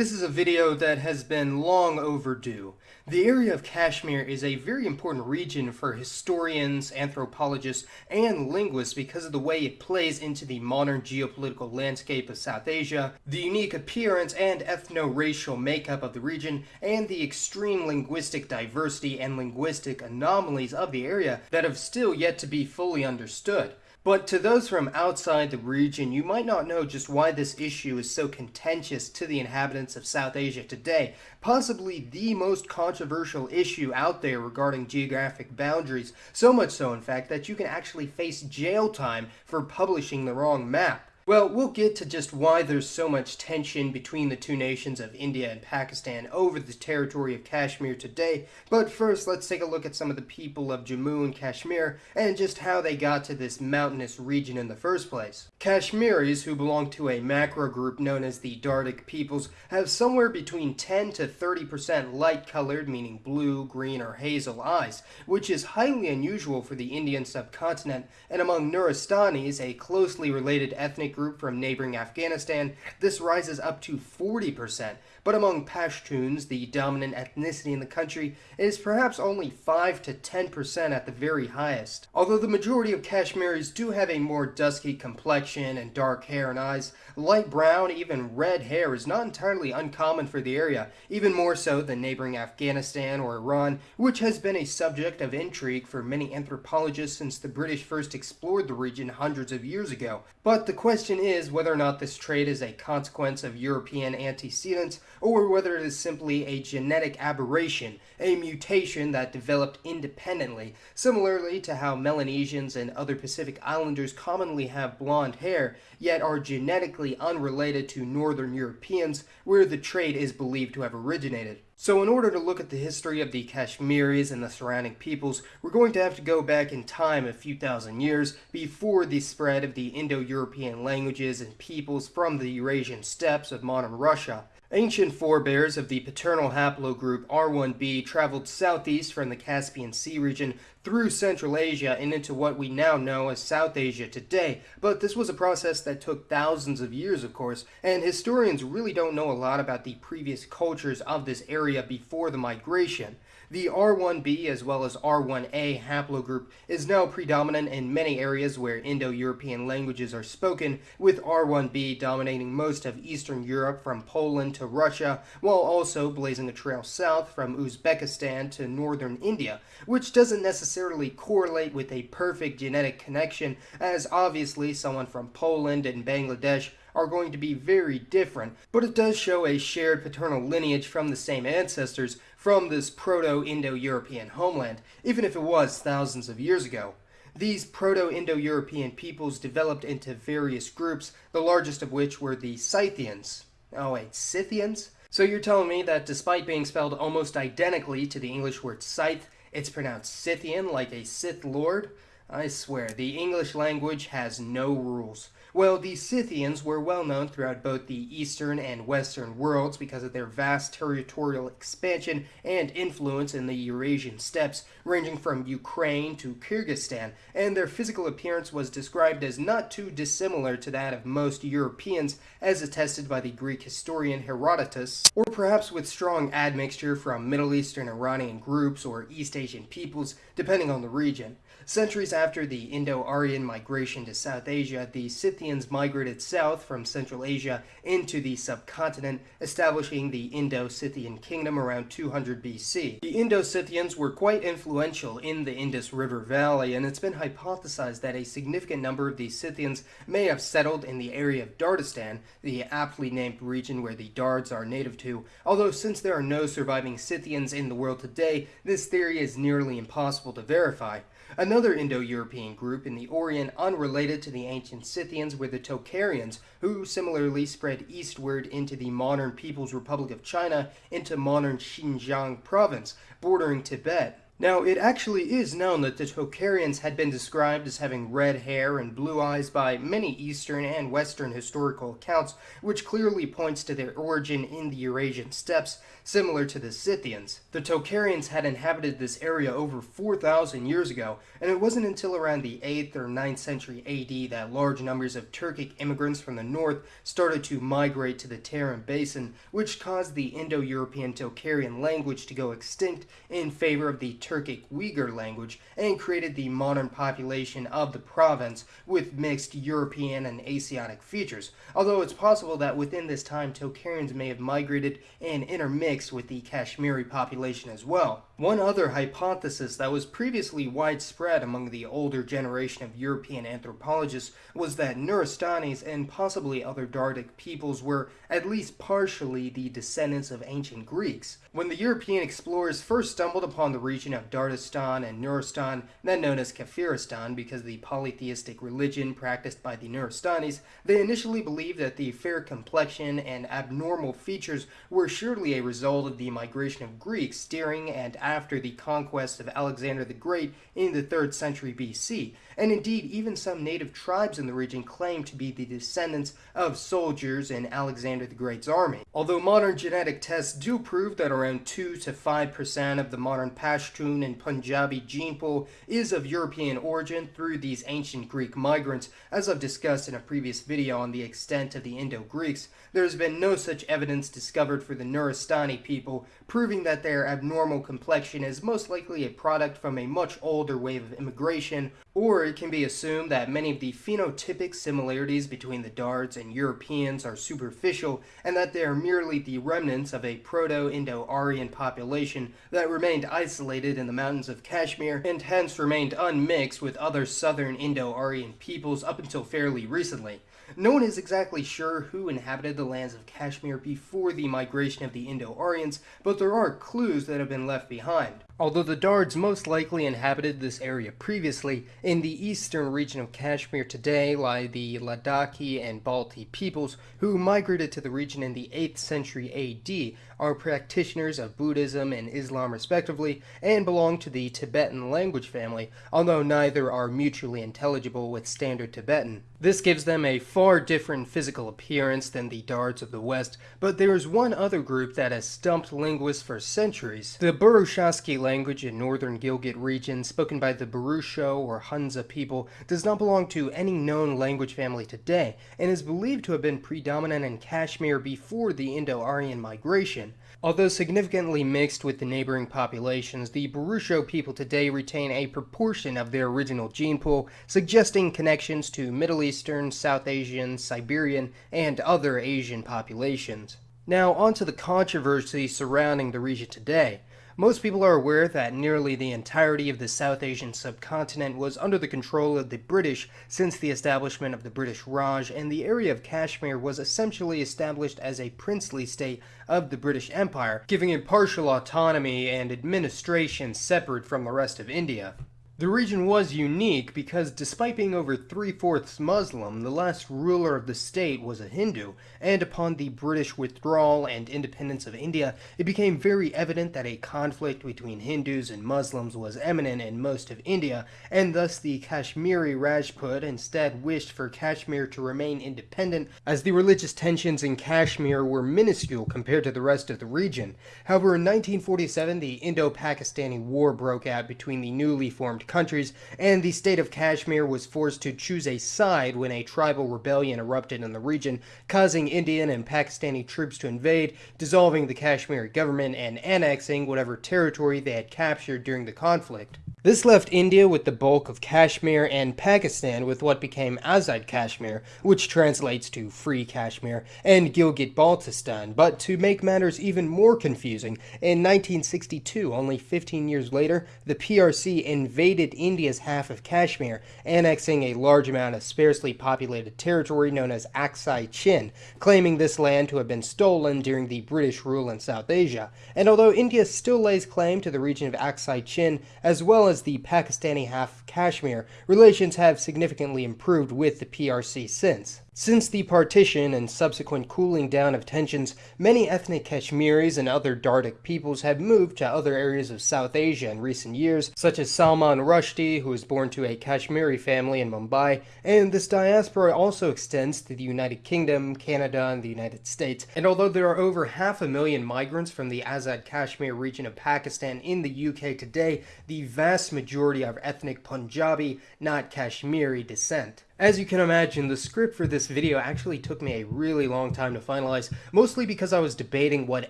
This is a video that has been long overdue. The area of Kashmir is a very important region for historians, anthropologists, and linguists because of the way it plays into the modern geopolitical landscape of South Asia, the unique appearance and ethno-racial makeup of the region, and the extreme linguistic diversity and linguistic anomalies of the area that have still yet to be fully understood. But to those from outside the region, you might not know just why this issue is so contentious to the inhabitants of South Asia today, possibly the most controversial issue out there regarding geographic boundaries, so much so in fact that you can actually face jail time for publishing the wrong map. Well, we'll get to just why there's so much tension between the two nations of India and Pakistan over the territory of Kashmir today, but first let's take a look at some of the people of Jammu and Kashmir and just how they got to this mountainous region in the first place. Kashmiris, who belong to a macro group known as the Dardic peoples, have somewhere between 10 to 30% light-colored, meaning blue, green, or hazel eyes, which is highly unusual for the Indian subcontinent, and among Nuristanis, a closely related ethnic group from neighboring Afghanistan, this rises up to 40%, but among Pashtuns, the dominant ethnicity in the country, it is perhaps only 5 to 10% at the very highest. Although the majority of Kashmiris do have a more dusky complexion and dark hair and eyes, light brown, even red hair is not entirely uncommon for the area, even more so than neighboring Afghanistan or Iran, which has been a subject of intrigue for many anthropologists since the British first explored the region hundreds of years ago. But the question is whether or not this trait is a consequence of European antecedents or whether it is simply a genetic aberration, a mutation that developed independently, similarly to how Melanesians and other Pacific Islanders commonly have blonde hair, yet are genetically unrelated to Northern Europeans, where the trait is believed to have originated. So in order to look at the history of the Kashmiris and the surrounding peoples, we're going to have to go back in time a few thousand years before the spread of the Indo-European languages and peoples from the Eurasian steppes of modern Russia. Ancient forebears of the paternal haplogroup R1b traveled southeast from the Caspian Sea region through Central Asia and into what we now know as South Asia today, but this was a process that took thousands of years, of course, and historians really don't know a lot about the previous cultures of this area before the migration. The R1b as well as R1a haplogroup is now predominant in many areas where Indo-European languages are spoken, with R1b dominating most of Eastern Europe from Poland to Russia, while also blazing a trail south from Uzbekistan to northern India, which doesn't necessarily correlate with a perfect genetic connection, as obviously someone from Poland and Bangladesh are going to be very different, but it does show a shared paternal lineage from the same ancestors from this Proto-Indo-European homeland, even if it was thousands of years ago. These Proto-Indo-European peoples developed into various groups, the largest of which were the Scythians. Oh wait, Scythians? So you're telling me that despite being spelled almost identically to the English word scythe, it's pronounced Scythian like a Sith Lord? I swear, the English language has no rules. Well, the Scythians were well known throughout both the eastern and western worlds because of their vast territorial expansion and influence in the Eurasian steppes, ranging from Ukraine to Kyrgyzstan, and their physical appearance was described as not too dissimilar to that of most Europeans, as attested by the Greek historian Herodotus, or perhaps with strong admixture from Middle Eastern Iranian groups or East Asian peoples, depending on the region. Centuries after the Indo-Aryan migration to South Asia, the Scythians migrated south from Central Asia into the subcontinent, establishing the Indo-Scythian kingdom around 200 BC. The Indo-Scythians were quite influential in the Indus River Valley, and it's been hypothesized that a significant number of these Scythians may have settled in the area of Dardistan, the aptly named region where the Dards are native to, although since there are no surviving Scythians in the world today, this theory is nearly impossible to verify. Another Indo-European group in the Orient unrelated to the ancient Scythians were the Tocharians, who similarly spread eastward into the modern People's Republic of China into modern Xinjiang province, bordering Tibet. Now, it actually is known that the Tocharians had been described as having red hair and blue eyes by many Eastern and Western historical accounts, which clearly points to their origin in the Eurasian steppes, similar to the Scythians. The Tocharians had inhabited this area over 4,000 years ago, and it wasn't until around the 8th or 9th century AD that large numbers of Turkic immigrants from the north started to migrate to the Tarim Basin, which caused the Indo-European Tocharian language to go extinct in favor of the Turkic Uyghur language and created the modern population of the province with mixed European and Asiatic features, although it's possible that within this time Tocharians may have migrated and intermixed with the Kashmiri population as well. One other hypothesis that was previously widespread among the older generation of European anthropologists was that Nuristanis and possibly other Dardic peoples were at least partially the descendants of ancient Greeks. When the European explorers first stumbled upon the region of Dardistan and Nuristan, then known as Kafiristan because of the polytheistic religion practiced by the Nuristanis, they initially believed that the fair complexion and abnormal features were surely a result of the migration of Greeks during and after the conquest of Alexander the Great in the 3rd century BC, and indeed even some native tribes in the region claimed to be the descendants of soldiers in Alexander the Great's army. Although modern genetic tests do prove that around 2 to 5% of the modern Pashtun and Punjabi gene pool is of European origin through these ancient Greek migrants, as I've discussed in a previous video on the extent of the Indo-Greeks, there has been no such evidence discovered for the Nuristani people, proving that their abnormal complexion is most likely a product from a much older wave of immigration, or it can be assumed that many of the phenotypic similarities between the Dards and Europeans are superficial, and that they are merely the remnants of a Proto-Indo-Aryan population that remained isolated in the mountains of Kashmir, and hence remained unmixed with other southern Indo-Aryan peoples up until fairly recently. No one is exactly sure who inhabited the lands of Kashmir before the migration of the Indo-Aryans, but there are clues that have been left behind. Although the Dards most likely inhabited this area previously, in the eastern region of Kashmir today lie the Ladakhi and Balti peoples who migrated to the region in the 8th century AD, are practitioners of Buddhism and Islam respectively, and belong to the Tibetan language family, although neither are mutually intelligible with Standard Tibetan. This gives them a far different physical appearance than the Dards of the West, but there is one other group that has stumped linguists for centuries. The Burushaski language in northern Gilgit region, spoken by the Burusho or Hunza people, does not belong to any known language family today, and is believed to have been predominant in Kashmir before the Indo-Aryan migration. Although significantly mixed with the neighboring populations, the Burusho people today retain a proportion of their original gene pool, suggesting connections to Middle Eastern, South Asian, Siberian, and other Asian populations. Now, on to the controversy surrounding the region today. Most people are aware that nearly the entirety of the South Asian subcontinent was under the control of the British since the establishment of the British Raj, and the area of Kashmir was essentially established as a princely state of the British Empire, giving it partial autonomy and administration separate from the rest of India. The region was unique because despite being over three-fourths Muslim, the last ruler of the state was a Hindu, and upon the British withdrawal and independence of India, it became very evident that a conflict between Hindus and Muslims was imminent in most of India, and thus the Kashmiri Rajput instead wished for Kashmir to remain independent, as the religious tensions in Kashmir were minuscule compared to the rest of the region. However, in 1947, the Indo-Pakistani War broke out between the newly formed countries, and the state of Kashmir was forced to choose a side when a tribal rebellion erupted in the region, causing Indian and Pakistani troops to invade, dissolving the Kashmiri government and annexing whatever territory they had captured during the conflict. This left India with the bulk of Kashmir and Pakistan with what became Azad Kashmir, which translates to Free Kashmir, and Gilgit-Baltistan. But to make matters even more confusing, in 1962, only 15 years later, the PRC invaded India's half of Kashmir, annexing a large amount of sparsely populated territory known as Aksai Chin, claiming this land to have been stolen during the British rule in South Asia. And although India still lays claim to the region of Aksai Chin, as well as the Pakistani half Kashmir, relations have significantly improved with the PRC since. Since the partition and subsequent cooling down of tensions, many ethnic Kashmiris and other Dardic peoples have moved to other areas of South Asia in recent years, such as Salman Rushdie, who was born to a Kashmiri family in Mumbai, and this diaspora also extends to the United Kingdom, Canada, and the United States. And although there are over half a million migrants from the Azad Kashmir region of Pakistan in the UK today, the vast majority are ethnic Punjabi, not Kashmiri descent. As you can imagine, the script for this video actually took me a really long time to finalize, mostly because I was debating what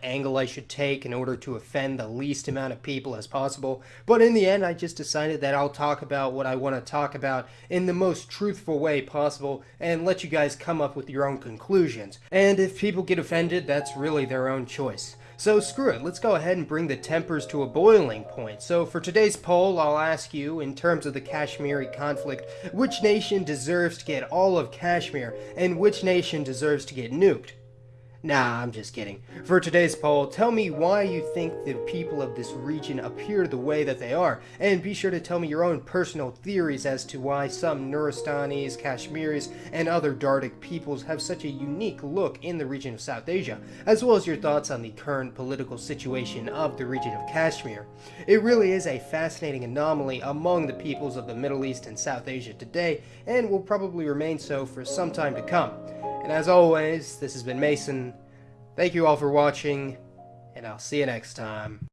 angle I should take in order to offend the least amount of people as possible, but in the end I just decided that I'll talk about what I want to talk about in the most truthful way possible and let you guys come up with your own conclusions. And if people get offended, that's really their own choice. So screw it, let's go ahead and bring the tempers to a boiling point. So for today's poll, I'll ask you, in terms of the Kashmiri conflict, which nation deserves to get all of Kashmir, and which nation deserves to get nuked? Nah, I'm just kidding. For today's poll, tell me why you think the people of this region appear the way that they are, and be sure to tell me your own personal theories as to why some Nuristanis, Kashmiris, and other Dardic peoples have such a unique look in the region of South Asia, as well as your thoughts on the current political situation of the region of Kashmir. It really is a fascinating anomaly among the peoples of the Middle East and South Asia today, and will probably remain so for some time to come. And as always, this has been Mason. Thank you all for watching, and I'll see you next time.